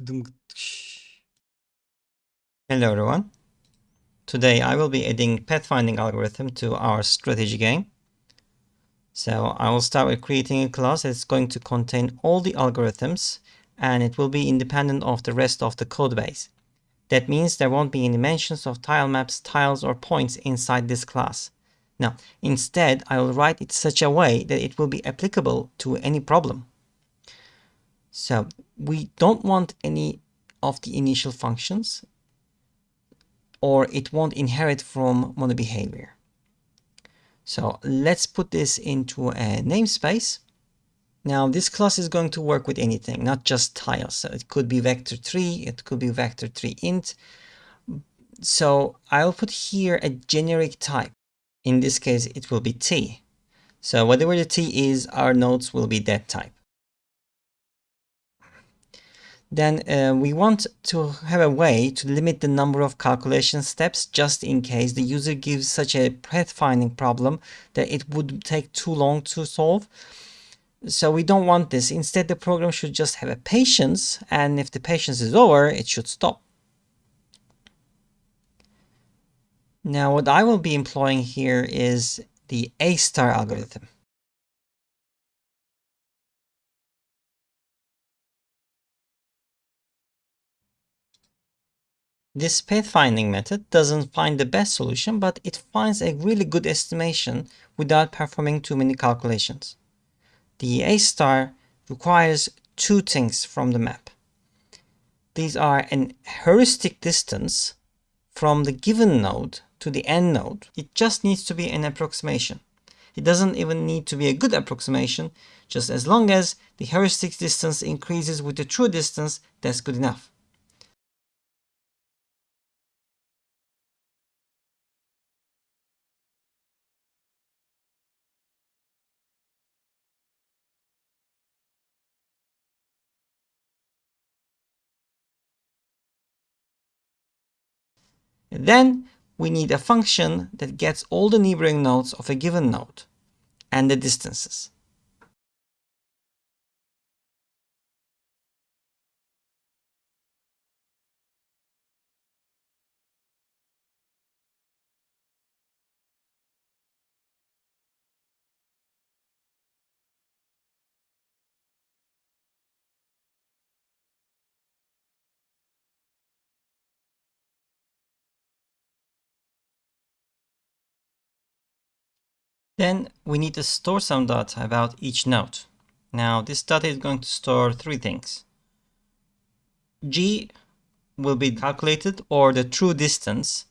Hello everyone. Today I will be adding pathfinding algorithm to our strategy game. So I will start with creating a class that's going to contain all the algorithms and it will be independent of the rest of the code base. That means there won't be any mentions of tile maps, tiles or points inside this class. Now, instead, I will write it such a way that it will be applicable to any problem. So we don't want any of the initial functions or it won't inherit from MonoBehaviour. So let's put this into a namespace. Now this class is going to work with anything, not just tiles. So it could be vector3, it could be vector3 int. So I'll put here a generic type. In this case, it will be t. So whatever the t is, our nodes will be that type. Then uh, we want to have a way to limit the number of calculation steps just in case the user gives such a pathfinding problem that it would take too long to solve. So we don't want this. Instead, the program should just have a patience and if the patience is over, it should stop. Now what I will be employing here is the A star algorithm. This pathfinding method doesn't find the best solution, but it finds a really good estimation without performing too many calculations. The A star requires two things from the map. These are an heuristic distance from the given node to the end node. It just needs to be an approximation. It doesn't even need to be a good approximation, just as long as the heuristic distance increases with the true distance, that's good enough. Then we need a function that gets all the neighboring nodes of a given node and the distances. Then we need to store some data about each node. Now this data is going to store three things. G will be calculated or the true distance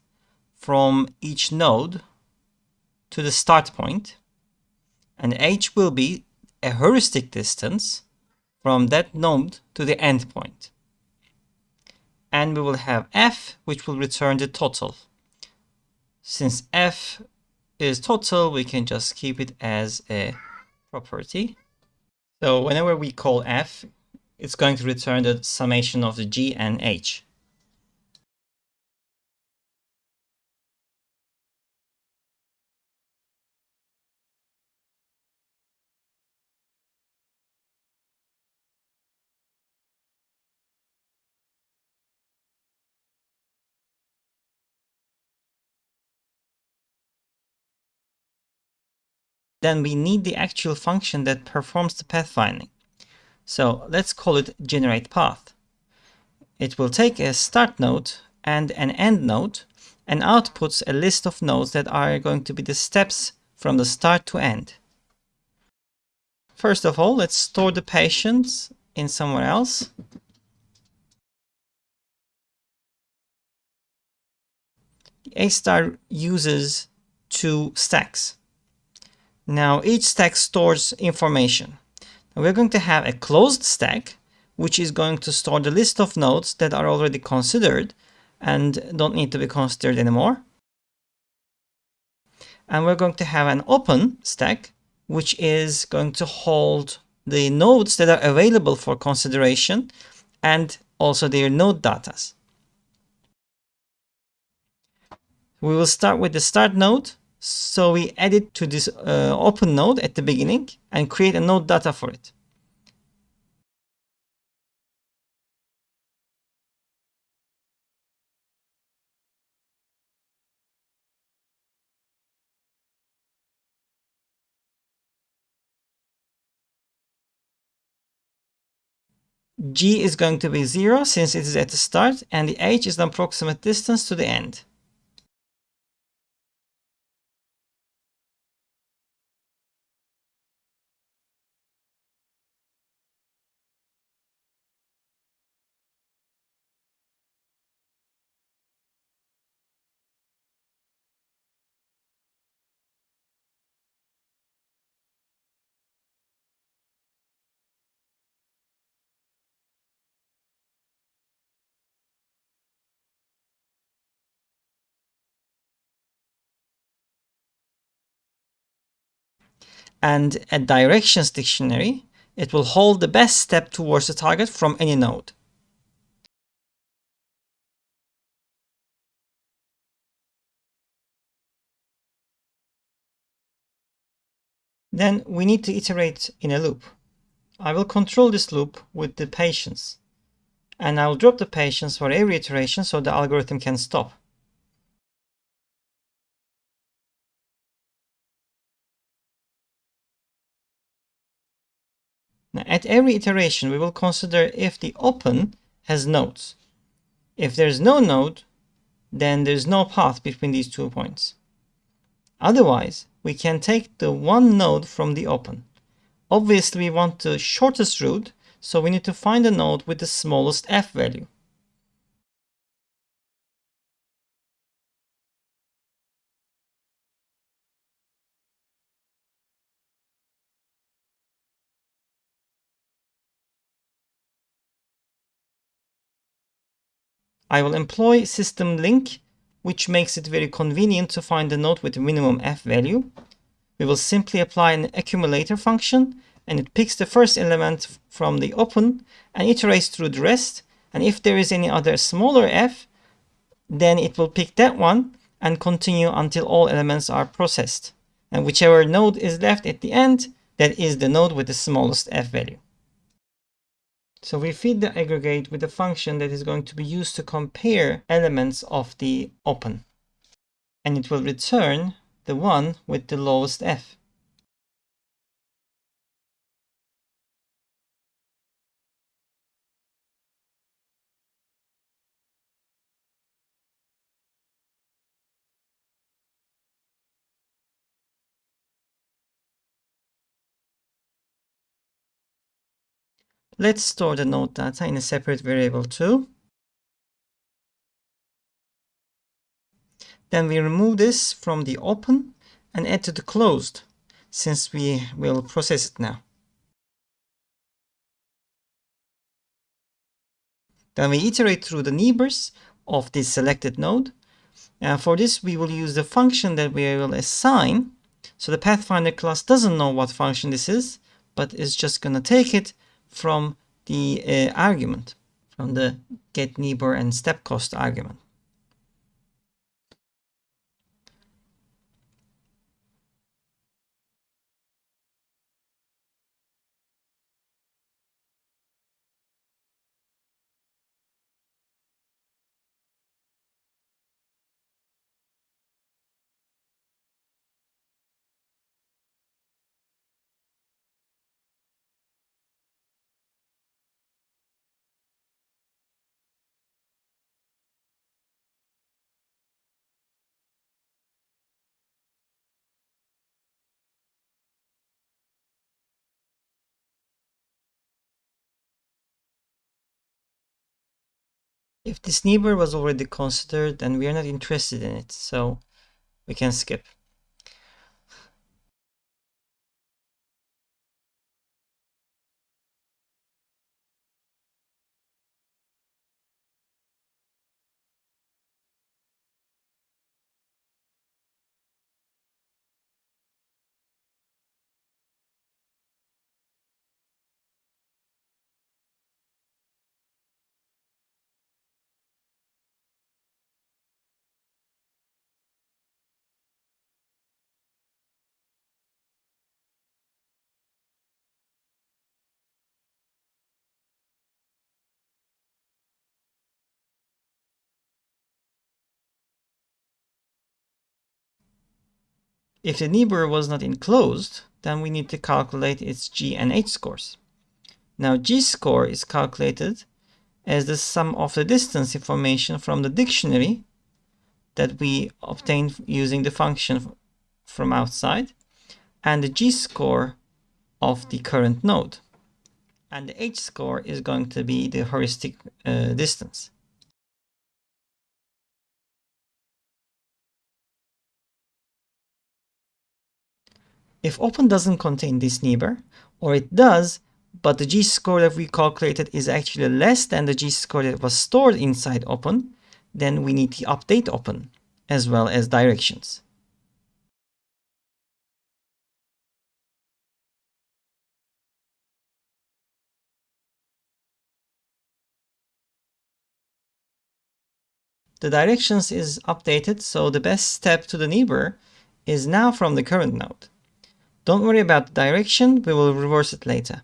from each node to the start point. And H will be a heuristic distance from that node to the end point. And we will have F, which will return the total. Since F is total, we can just keep it as a property. So whenever we call f, it's going to return the summation of the g and h. then we need the actual function that performs the pathfinding. So let's call it generate path. It will take a start node and an end node and outputs a list of nodes that are going to be the steps from the start to end. First of all, let's store the patience in somewhere else. A star uses two stacks. Now each stack stores information. Now we're going to have a closed stack, which is going to store the list of nodes that are already considered and don't need to be considered anymore. And we're going to have an open stack, which is going to hold the nodes that are available for consideration and also their node datas. We will start with the start node so we add it to this uh, open node at the beginning and create a node data for it. g is going to be 0 since it is at the start and the h is the approximate distance to the end. And a directions dictionary, it will hold the best step towards the target from any node. Then we need to iterate in a loop. I will control this loop with the patience. And I will drop the patience for every iteration so the algorithm can stop. Now, at every iteration, we will consider if the open has nodes. If there's no node, then there's no path between these two points. Otherwise, we can take the one node from the open. Obviously, we want the shortest route, so we need to find a node with the smallest f value. I will employ system LINQ, which makes it very convenient to find the node with minimum f value. We will simply apply an accumulator function, and it picks the first element from the open and iterates through the rest. And if there is any other smaller f, then it will pick that one and continue until all elements are processed. And whichever node is left at the end, that is the node with the smallest f value. So we feed the aggregate with a function that is going to be used to compare elements of the open. And it will return the one with the lowest f. Let's store the node data in a separate variable too. Then we remove this from the open and add to the closed, since we will process it now. Then we iterate through the neighbors of this selected node. And for this, we will use the function that we will assign. So the Pathfinder class doesn't know what function this is, but it's just going to take it from the uh, argument, from the get neighbor and step cost argument. If this neighbor was already considered, then we are not interested in it, so we can skip. If the neighbor was not enclosed, then we need to calculate its G and H scores. Now g-score is calculated as the sum of the distance information from the dictionary that we obtained using the function from outside and the g-score of the current node. And the h-score is going to be the heuristic uh, distance. If open doesn't contain this neighbor, or it does, but the g-score that we calculated is actually less than the g-score that was stored inside open, then we need to update open, as well as directions. The directions is updated, so the best step to the neighbor is now from the current node. Don't worry about the direction, we will reverse it later.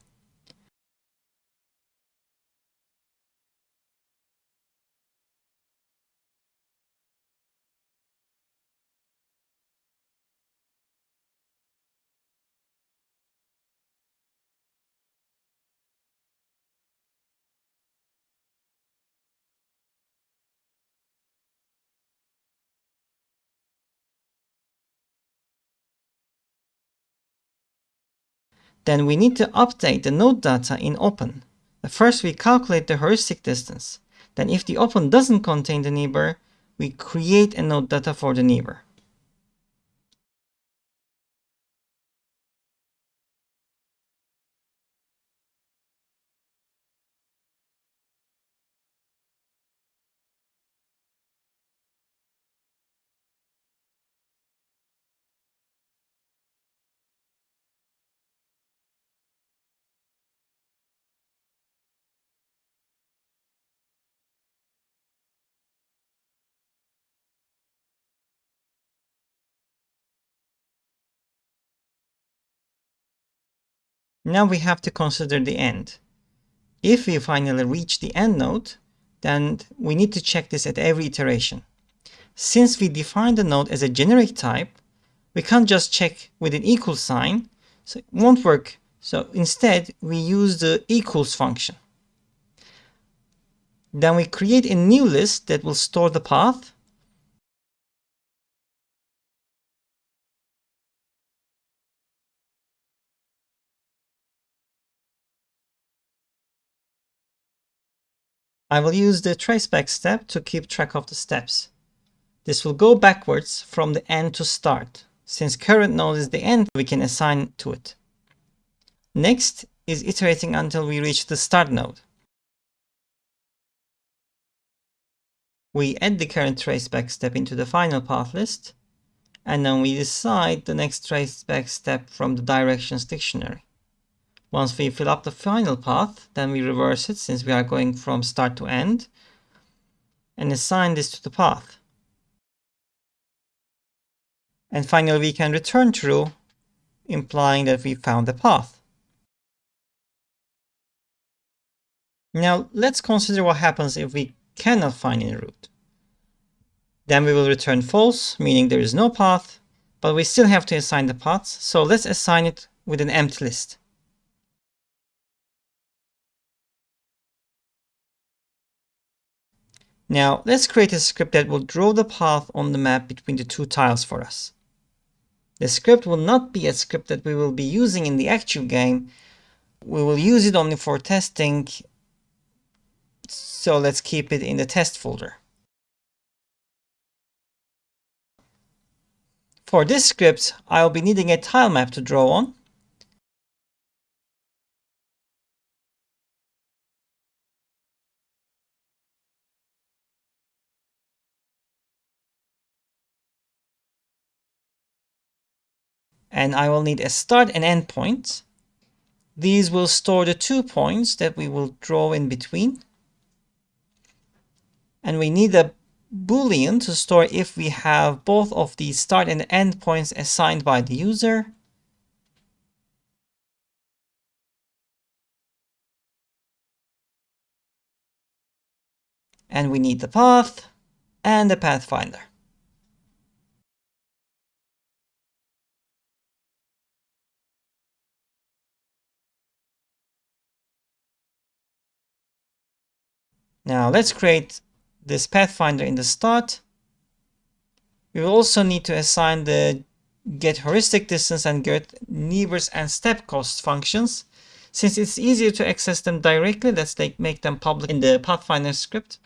Then we need to update the node data in open. First, we calculate the heuristic distance. Then if the open doesn't contain the neighbor, we create a node data for the neighbor. Now we have to consider the end. If we finally reach the end node, then we need to check this at every iteration. Since we define the node as a generic type, we can't just check with an equal sign, so it won't work. So instead, we use the equals function. Then we create a new list that will store the path I will use the traceback step to keep track of the steps. This will go backwards from the end to start. Since current node is the end, we can assign to it. Next is iterating until we reach the start node. We add the current traceback step into the final path list, and then we decide the next traceback step from the directions dictionary. Once we fill up the final path, then we reverse it since we are going from start to end and assign this to the path. And finally, we can return true, implying that we found the path. Now, let's consider what happens if we cannot find any route. Then we will return false, meaning there is no path, but we still have to assign the paths, so let's assign it with an empty list. Now let's create a script that will draw the path on the map between the two tiles for us. The script will not be a script that we will be using in the actual game. We will use it only for testing. So let's keep it in the test folder. For this script, I'll be needing a tile map to draw on. And I will need a start and end point. These will store the two points that we will draw in between. And we need a boolean to store if we have both of the start and end points assigned by the user. And we need the path and the pathfinder. Now let's create this pathfinder in the start. We will also need to assign the get heuristic distance and get neighbors and step cost functions. Since it's easier to access them directly, let's make them public in the Pathfinder script.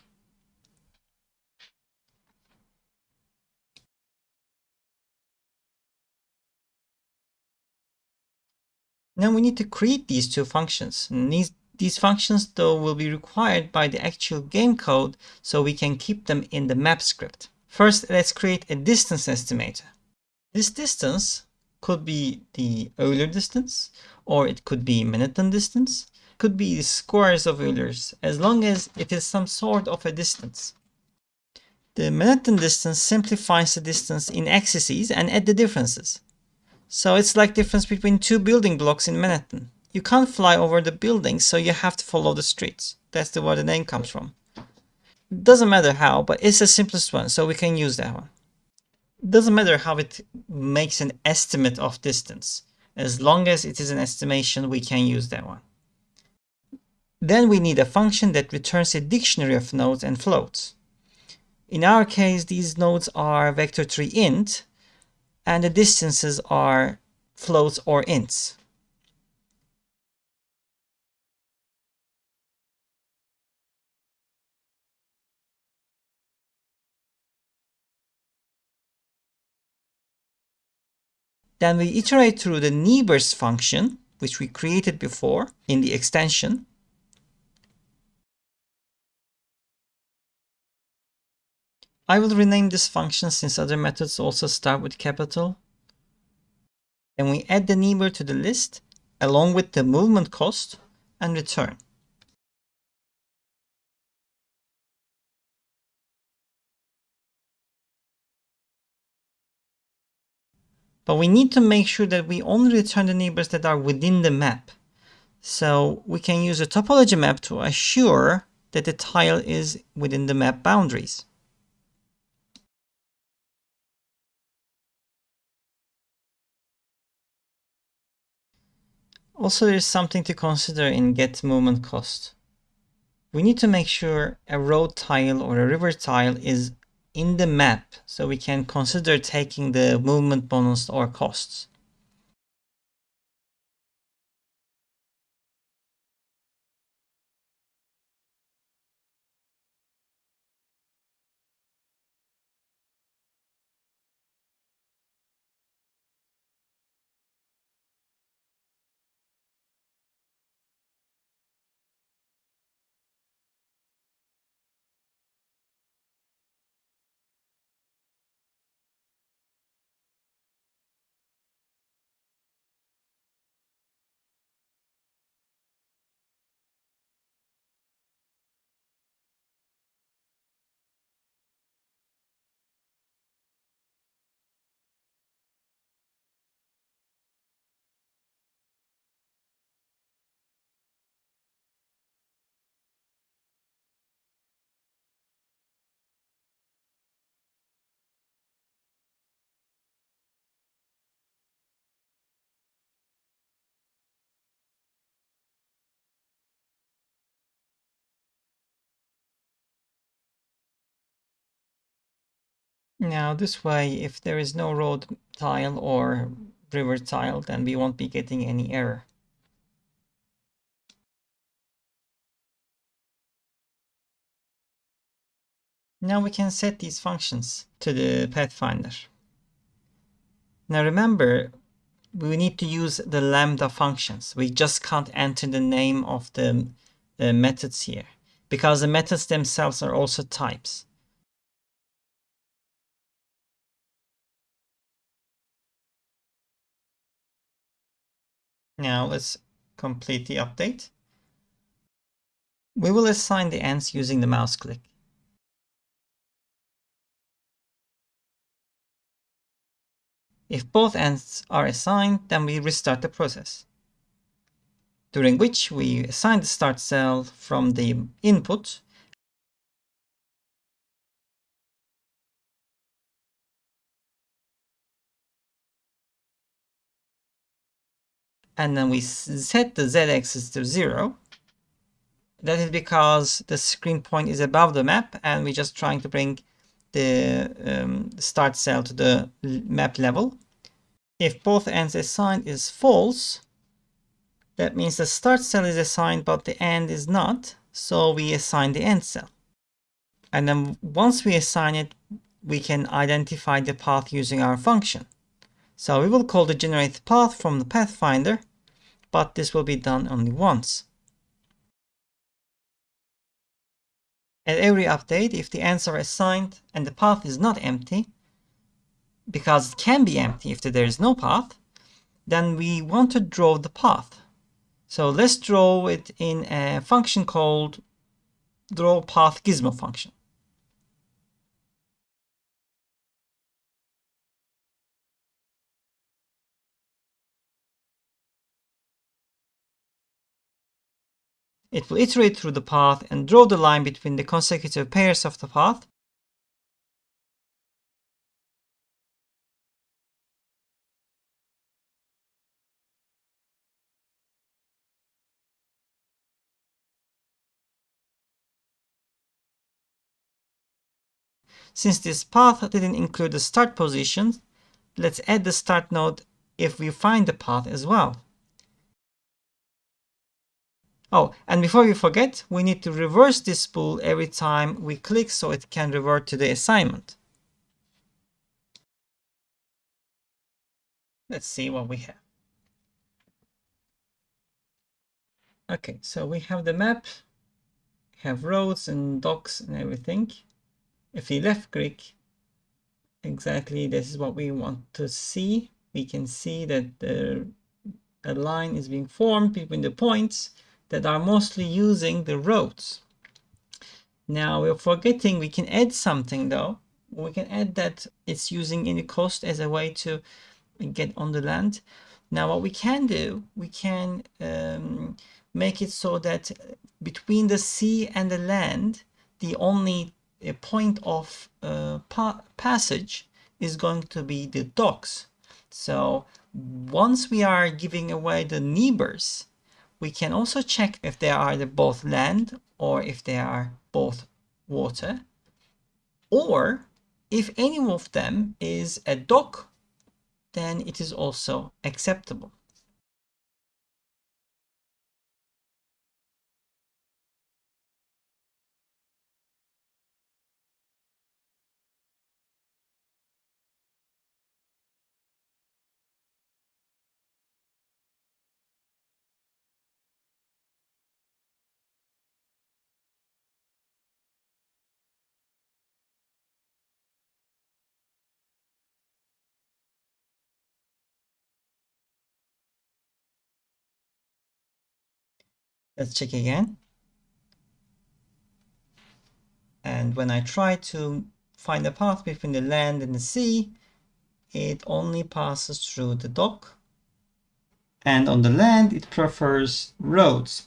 Now we need to create these two functions. These functions though will be required by the actual game code so we can keep them in the map script. First, let's create a distance estimator. This distance could be the Euler distance, or it could be Manhattan distance, could be the squares of Eulers, as long as it is some sort of a distance. The Manhattan distance simplifies the distance in axes and add the differences. So it's like difference between two building blocks in Manhattan. You can't fly over the buildings, so you have to follow the streets. That's the, where the name comes from. Doesn't matter how, but it's the simplest one, so we can use that one. Doesn't matter how it makes an estimate of distance. As long as it is an estimation, we can use that one. Then we need a function that returns a dictionary of nodes and floats. In our case, these nodes are vector3 int, and the distances are floats or ints. Then we iterate through the neighbors function, which we created before in the extension. I will rename this function since other methods also start with capital. And we add the neighbor to the list along with the movement cost and return. But we need to make sure that we only return the neighbors that are within the map. So we can use a topology map to assure that the tile is within the map boundaries. Also, there's something to consider in get movement cost. We need to make sure a road tile or a river tile is in the map so we can consider taking the movement bonus or costs. Now this way, if there is no road tile or river tile, then we won't be getting any error. Now we can set these functions to the Pathfinder. Now remember, we need to use the lambda functions. We just can't enter the name of the, the methods here because the methods themselves are also types. Now let's complete the update. We will assign the ends using the mouse click. If both ends are assigned, then we restart the process, during which we assign the start cell from the input and then we set the z-axis to 0 That is because the screen point is above the map and we're just trying to bring the um, start cell to the map level. If both ends assigned is false, that means the start cell is assigned but the end is not, so we assign the end cell. And then once we assign it, we can identify the path using our function. So we will call the generate path from the Pathfinder, but this will be done only once. At every update, if the answer is signed and the path is not empty, because it can be empty if there is no path, then we want to draw the path. So let's draw it in a function called draw path gizmo function. It will iterate through the path and draw the line between the consecutive pairs of the path. Since this path didn't include the start position, let's add the start node if we find the path as well. Oh, and before we forget, we need to reverse this spool every time we click so it can revert to the assignment. Let's see what we have. Okay, so we have the map, have roads and docks and everything. If we left click, exactly this is what we want to see. We can see that the, a line is being formed between the points that are mostly using the roads. Now we're forgetting we can add something though. We can add that it's using any coast as a way to get on the land. Now what we can do, we can um, make it so that between the sea and the land, the only uh, point of uh, pa passage is going to be the docks. So once we are giving away the neighbors, we can also check if they are either both land or if they are both water. Or if any of them is a dock, then it is also acceptable. Let's check again. And when I try to find a path between the land and the sea, it only passes through the dock. And on the land, it prefers roads.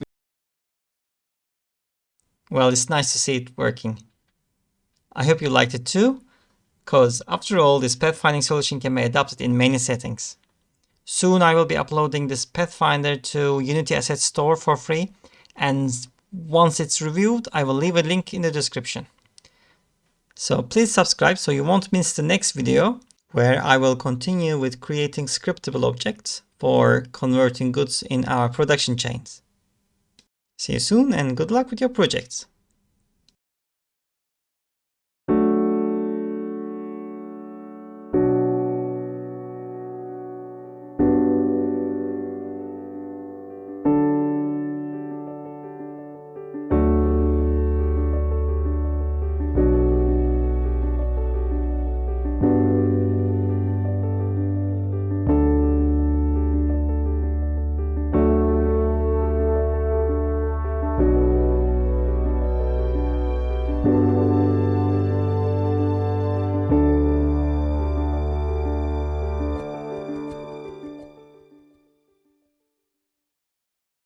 Well, it's nice to see it working. I hope you liked it too, because after all, this pathfinding solution can be adapted in many settings. Soon I will be uploading this Pathfinder to Unity Asset Store for free and once it's reviewed I will leave a link in the description. So please subscribe so you won't miss the next video where I will continue with creating scriptable objects for converting goods in our production chains. See you soon and good luck with your projects.